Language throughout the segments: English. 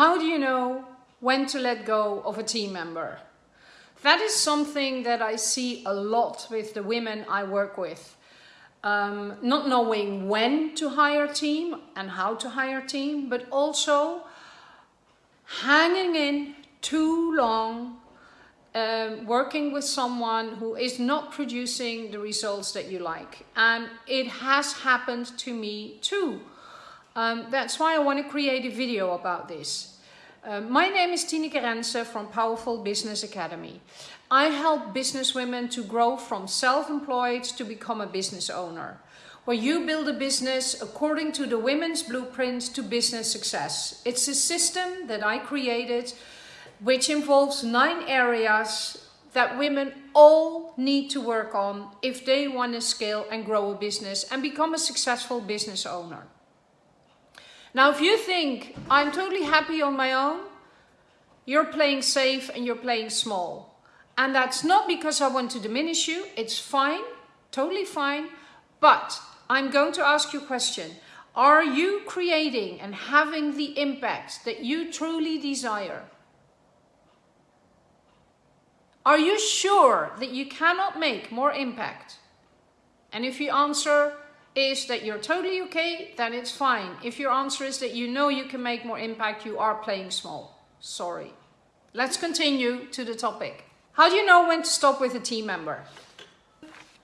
How do you know when to let go of a team member? That is something that I see a lot with the women I work with. Um, not knowing when to hire a team and how to hire a team, but also hanging in too long um, working with someone who is not producing the results that you like. And it has happened to me too. Um, that's why I want to create a video about this. Uh, my name is Tineke Rense from Powerful Business Academy. I help business women to grow from self-employed to become a business owner, where you build a business according to the women's blueprint to business success. It's a system that I created which involves nine areas that women all need to work on if they want to scale and grow a business and become a successful business owner. Now, if you think I'm totally happy on my own, you're playing safe and you're playing small. And that's not because I want to diminish you. It's fine, totally fine. But I'm going to ask you a question. Are you creating and having the impact that you truly desire? Are you sure that you cannot make more impact? And if you answer is that you're totally okay, then it's fine. If your answer is that you know you can make more impact, you are playing small. Sorry. Let's continue to the topic. How do you know when to stop with a team member?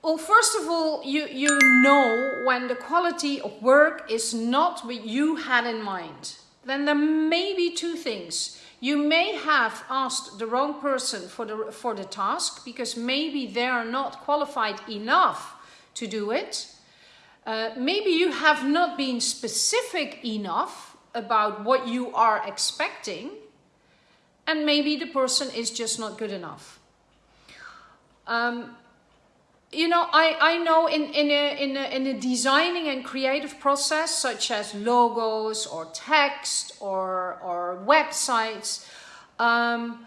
Well, first of all, you, you know when the quality of work is not what you had in mind. Then there may be two things. You may have asked the wrong person for the, for the task because maybe they are not qualified enough to do it. Uh, maybe you have not been specific enough about what you are expecting and maybe the person is just not good enough. Um, you know, I, I know in, in, a, in, a, in a designing and creative process, such as logos or text or, or websites, um,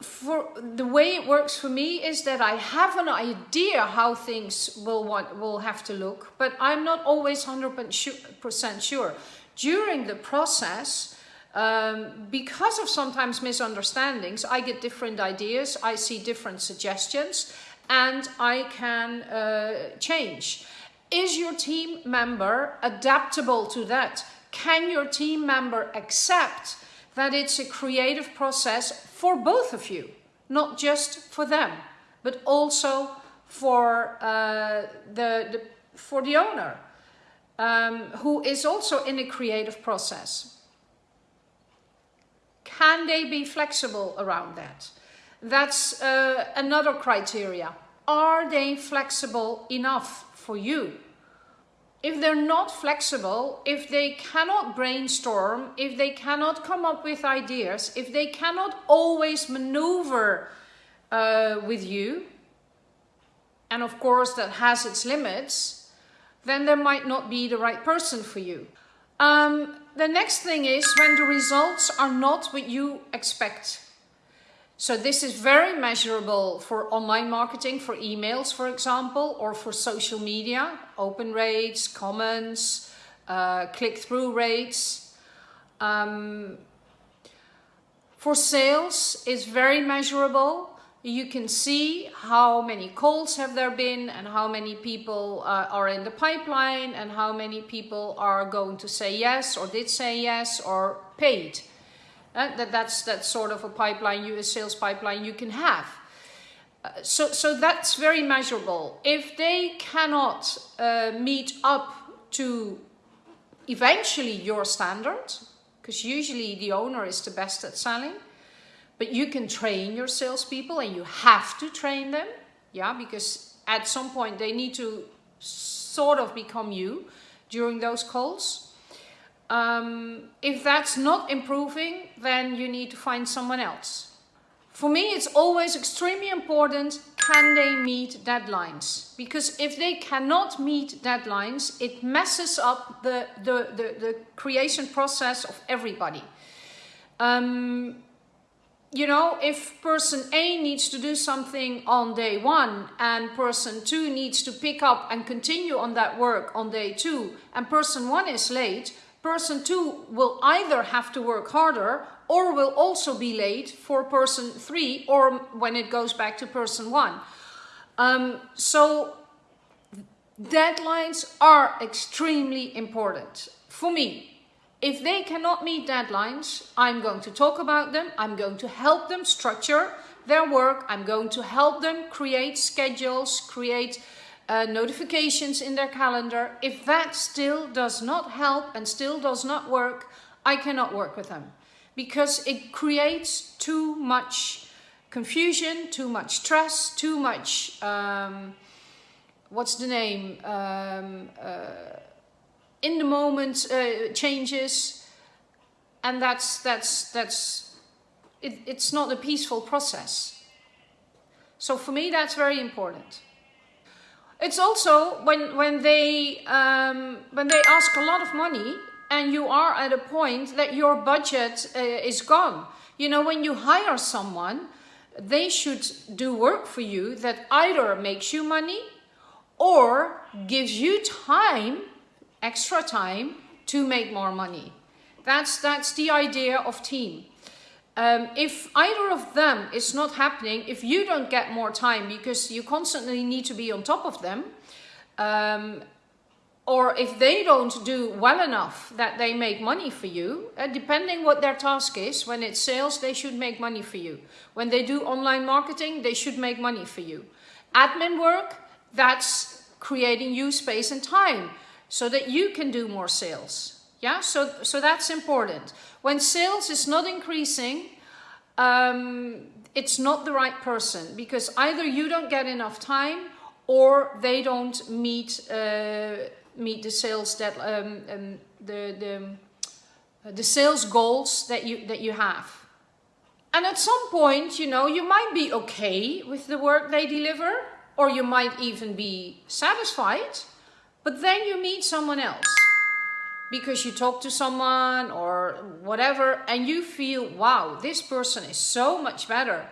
for the way it works for me is that I have an idea how things will want, will have to look, but I'm not always 100% sure. During the process, um, because of sometimes misunderstandings, I get different ideas, I see different suggestions, and I can uh, change. Is your team member adaptable to that? Can your team member accept that it's a creative process for both of you? Not just for them, but also for, uh, the, the, for the owner, um, who is also in a creative process. Can they be flexible around that? That's uh, another criteria. Are they flexible enough for you? If they're not flexible, if they cannot brainstorm, if they cannot come up with ideas, if they cannot always maneuver uh, with you, and of course that has its limits, then there might not be the right person for you. Um, the next thing is when the results are not what you expect. So this is very measurable for online marketing, for emails, for example, or for social media, open rates, comments, uh, click-through rates. Um, for sales, it's very measurable. You can see how many calls have there been and how many people uh, are in the pipeline and how many people are going to say yes or did say yes or paid. Uh, that, that's, that's sort of a pipeline, you, a sales pipeline you can have. Uh, so, so that's very measurable. If they cannot uh, meet up to eventually your standard, because usually the owner is the best at selling, but you can train your salespeople and you have to train them, yeah, because at some point they need to sort of become you during those calls. Um, if that's not improving, then you need to find someone else. For me, it's always extremely important, can they meet deadlines? Because if they cannot meet deadlines, it messes up the, the, the, the creation process of everybody. Um, you know, if person A needs to do something on day one and person two needs to pick up and continue on that work on day two and person one is late, person two will either have to work harder or will also be late for person three or when it goes back to person one. Um, so deadlines are extremely important for me. If they cannot meet deadlines, I'm going to talk about them. I'm going to help them structure their work. I'm going to help them create schedules, create uh, notifications in their calendar. If that still does not help and still does not work, I cannot work with them because it creates too much confusion, too much stress, too much, um, what's the name, um, uh, in the moment uh, changes and that's, that's, that's, it, it's not a peaceful process. So for me that's very important. It's also when, when, they, um, when they ask a lot of money and you are at a point that your budget uh, is gone. You know, when you hire someone, they should do work for you that either makes you money or gives you time, extra time, to make more money. That's, that's the idea of team. Um, if either of them is not happening, if you don't get more time because you constantly need to be on top of them, um, or if they don't do well enough that they make money for you, uh, depending what their task is, when it's sales, they should make money for you. When they do online marketing, they should make money for you. Admin work, that's creating you space and time so that you can do more sales. Yeah, so, so that's important. When sales is not increasing, um, it's not the right person because either you don't get enough time or they don't meet uh, meet the sales that um, um, the the the sales goals that you that you have. And at some point, you know, you might be okay with the work they deliver, or you might even be satisfied, but then you meet someone else because you talk to someone or whatever and you feel wow this person is so much better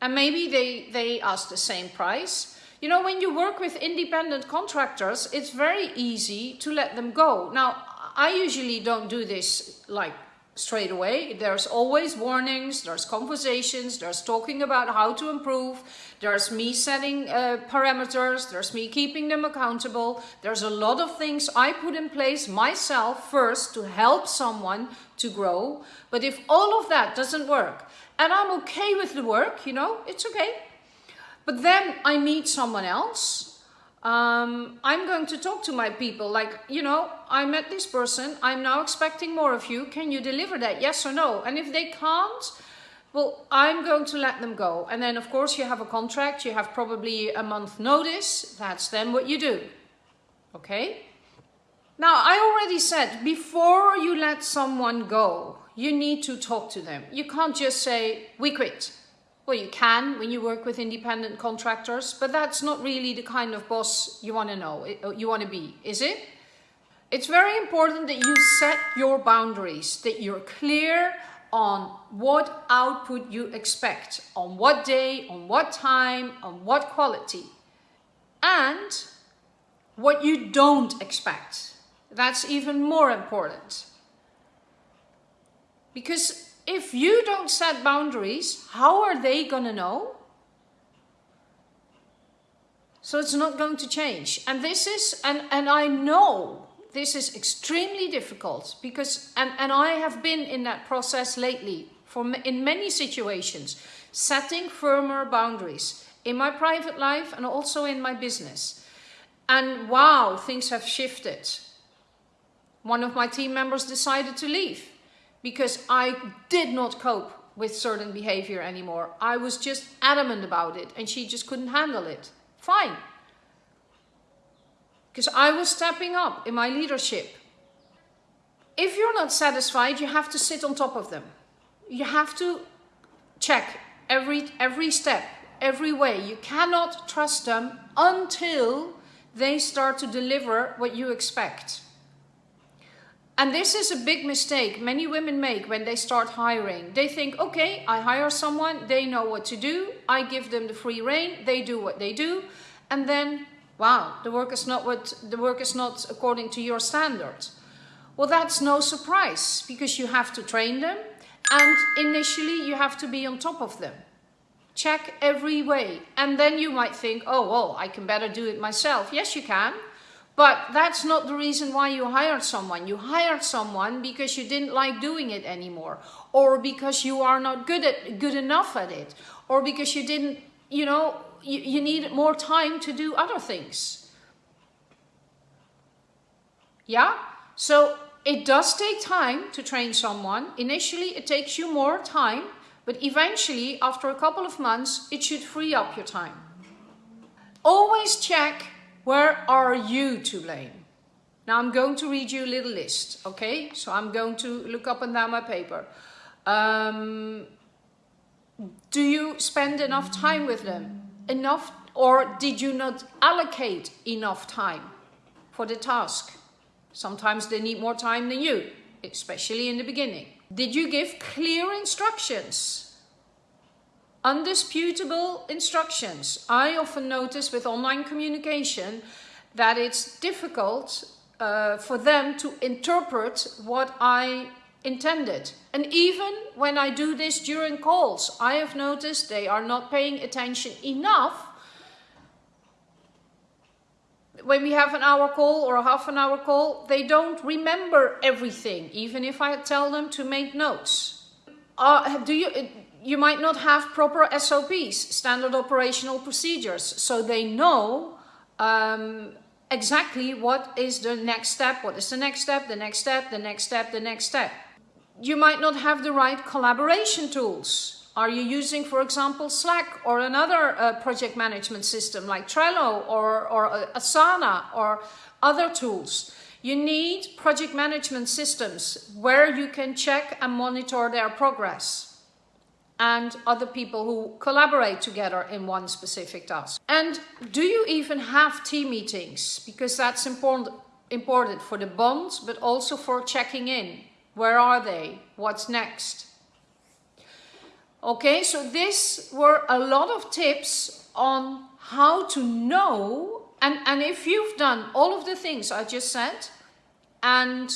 and maybe they they ask the same price you know, when you work with independent contractors, it's very easy to let them go. Now, I usually don't do this like straight away. There's always warnings, there's conversations, there's talking about how to improve, there's me setting uh, parameters, there's me keeping them accountable. There's a lot of things I put in place myself first to help someone to grow. But if all of that doesn't work, and I'm okay with the work, you know, it's okay. But then I meet someone else. Um, I'm going to talk to my people like, you know, I met this person. I'm now expecting more of you. Can you deliver that? Yes or no? And if they can't, well, I'm going to let them go. And then, of course, you have a contract. You have probably a month notice. That's then what you do. Okay? Now, I already said, before you let someone go, you need to talk to them. You can't just say, we quit. Well, you can when you work with independent contractors, but that's not really the kind of boss you want to know, uh, you want to be, is it? It's very important that you set your boundaries, that you're clear on what output you expect, on what day, on what time, on what quality, and what you don't expect. That's even more important. Because if you don't set boundaries, how are they going to know? So it's not going to change. And this is, and, and I know this is extremely difficult because, and, and I have been in that process lately for in many situations, setting firmer boundaries in my private life and also in my business. And wow, things have shifted. One of my team members decided to leave because I did not cope with certain behavior anymore. I was just adamant about it and she just couldn't handle it. Fine. Because I was stepping up in my leadership. If you're not satisfied, you have to sit on top of them. You have to check every, every step, every way. You cannot trust them until they start to deliver what you expect. And this is a big mistake many women make when they start hiring. They think, okay, I hire someone, they know what to do, I give them the free reign, they do what they do, and then, wow, the work is not what the work is not according to your standards. Well, that's no surprise because you have to train them and initially you have to be on top of them. Check every way. And then you might think, oh, well, I can better do it myself. Yes, you can. But that's not the reason why you hired someone. You hired someone because you didn't like doing it anymore. Or because you are not good at good enough at it. Or because you didn't, you know, you, you needed more time to do other things. Yeah? So it does take time to train someone. Initially, it takes you more time, but eventually, after a couple of months, it should free up your time. Always check where are you to blame. Now I'm going to read you a little list, okay? So I'm going to look up and down my paper. Um, do you spend enough time with them? Enough or did you not allocate enough time for the task? Sometimes they need more time than you, especially in the beginning. Did you give clear instructions? Undisputable instructions. I often notice with online communication that it's difficult uh, for them to interpret what I intended. And even when I do this during calls, I have noticed they are not paying attention enough when we have an hour call or a half an hour call, they don't remember everything, even if I tell them to make notes. Uh, do you, you might not have proper SOPs, standard operational procedures, so they know um, exactly what is the next step, what is the next step, the next step, the next step, the next step. You might not have the right collaboration tools. Are you using, for example, Slack or another uh, project management system like Trello or, or uh, Asana or other tools? You need project management systems where you can check and monitor their progress and other people who collaborate together in one specific task. And do you even have team meetings? Because that's important, important for the bonds, but also for checking in. Where are they? What's next? Okay, so this were a lot of tips on how to know and, and if you've done all of the things I just said and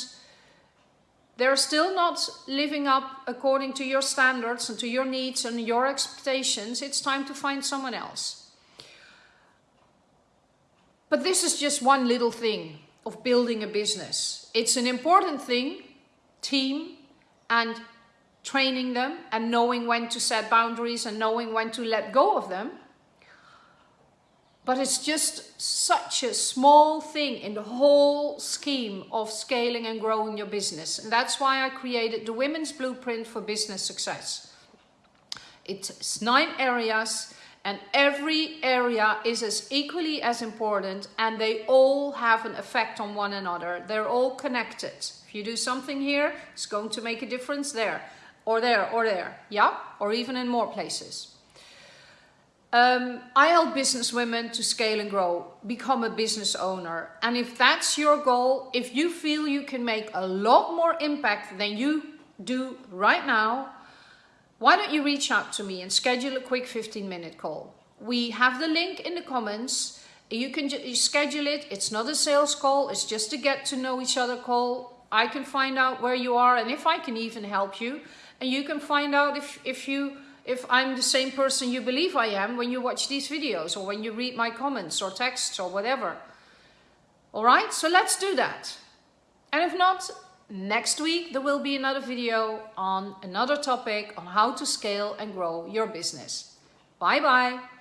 they're still not living up according to your standards and to your needs and your expectations, it's time to find someone else. But this is just one little thing of building a business. It's an important thing, team and training them and knowing when to set boundaries and knowing when to let go of them. But it's just such a small thing in the whole scheme of scaling and growing your business. And that's why I created the Women's Blueprint for Business Success. It's nine areas and every area is as equally as important and they all have an effect on one another. They're all connected. If you do something here, it's going to make a difference there or there or there, yeah, or even in more places. Um, I help business women to scale and grow, become a business owner. And if that's your goal, if you feel you can make a lot more impact than you do right now, why don't you reach out to me and schedule a quick 15 minute call. We have the link in the comments. You can you schedule it. It's not a sales call. It's just a get to know each other call. I can find out where you are and if I can even help you and you can find out if, if you if I'm the same person you believe I am when you watch these videos or when you read my comments or texts or whatever. All right, so let's do that. And if not, next week there will be another video on another topic on how to scale and grow your business. Bye bye.